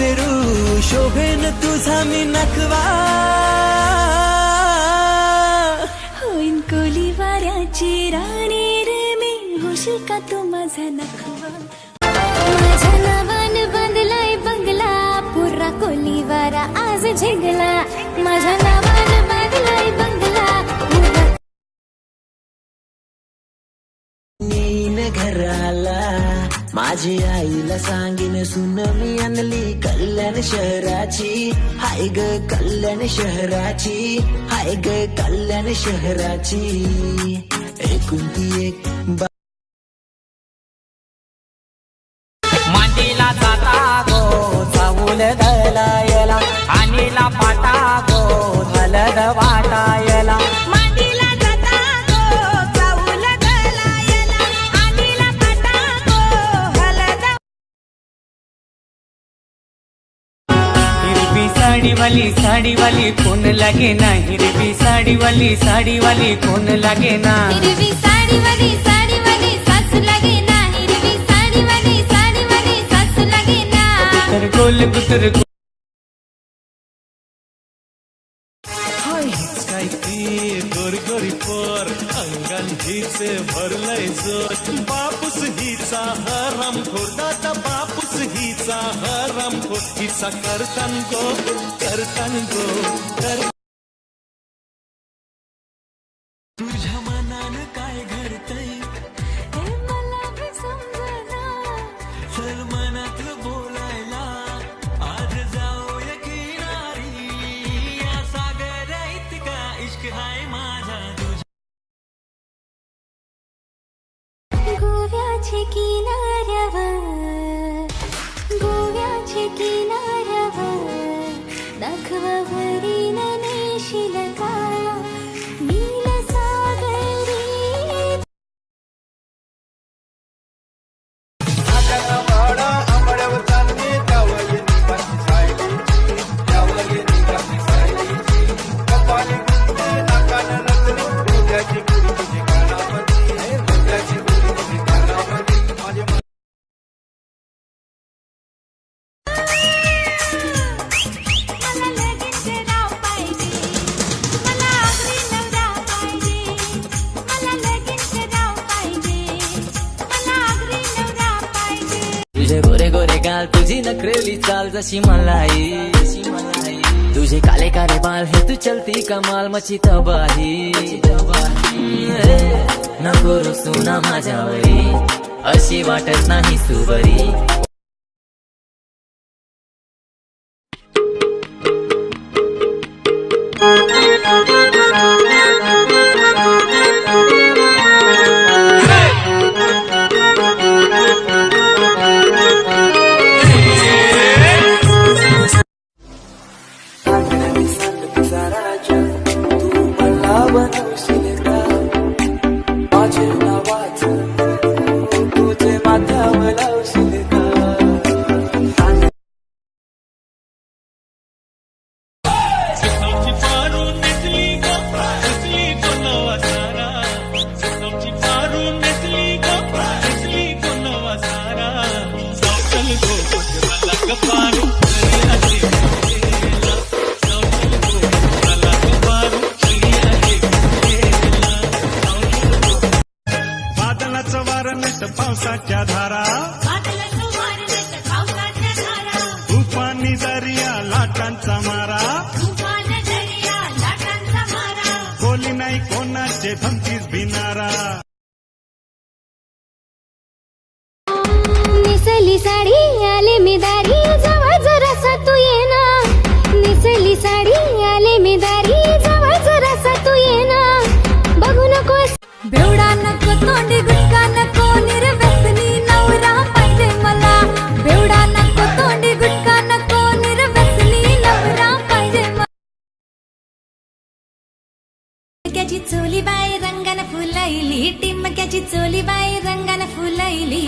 पेरू शोभेन तुझा मी नखवा. होईन कोली वाऱ्याची राणी रे मी होशील का तू माझा नखवा? माझ्या नावान बांधलाय बंगला पुरा कोली वारा आज झेगला. माझ्या नावान बांधलाय बंगला घराला माझी आईला सांगेन सुन मी आणली कल्याण शहराची. हाय ग कल्याण शहराची हाय ग कल्याण शहराची. एकुलती एक मांडीला जाता गो चावूल दलायला आणीला पाटा गो हलद वाटाय साडीवाली साडीवाली कोण लागे ना हिरवी साडीवाली साडीवाली कोण लागे ना हिरवी साडीवाली साडीवाली सासू लागे ना हिरवी साडीवाली साडीवाली सासू लागे ना तर गोल गुतर काय ती गोरगोरी पोर अंगण हिचे भरलंय जोर बापूस हिचा हरम खोटाता बापूस हिचा हरम खोट. हिचा करतान गो करतान गो कर আছে কিনা चाल तुझी नखरेली चाल जशी मलाई. मलाई तुझे काले काले बाल हे तू चलती कमाल मची तबाही. नको रुसू ना माझ्यावरी. अशी वाटत नाही सुबरी. बादलाच वार पावसाच्या धारा. तुफानी दर्या लाटांचा मारा. कोली नाही कोणाचे धमकीच भिनारा टिमक्याची चोली बाई रंगाने फुलैली टिमक्याची चोली बाई रंगाने फुलैली